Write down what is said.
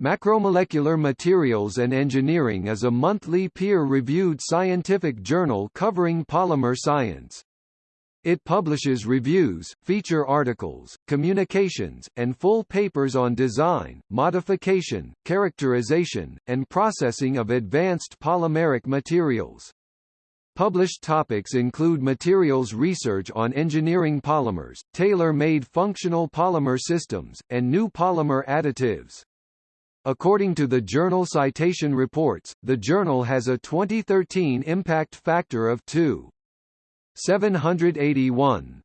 Macromolecular Materials and Engineering is a monthly peer-reviewed scientific journal covering polymer science. It publishes reviews, feature articles, communications, and full papers on design, modification, characterization, and processing of advanced polymeric materials. Published topics include materials research on engineering polymers, tailor-made functional polymer systems, and new polymer additives. According to the journal Citation Reports, the journal has a 2013 impact factor of 2.781.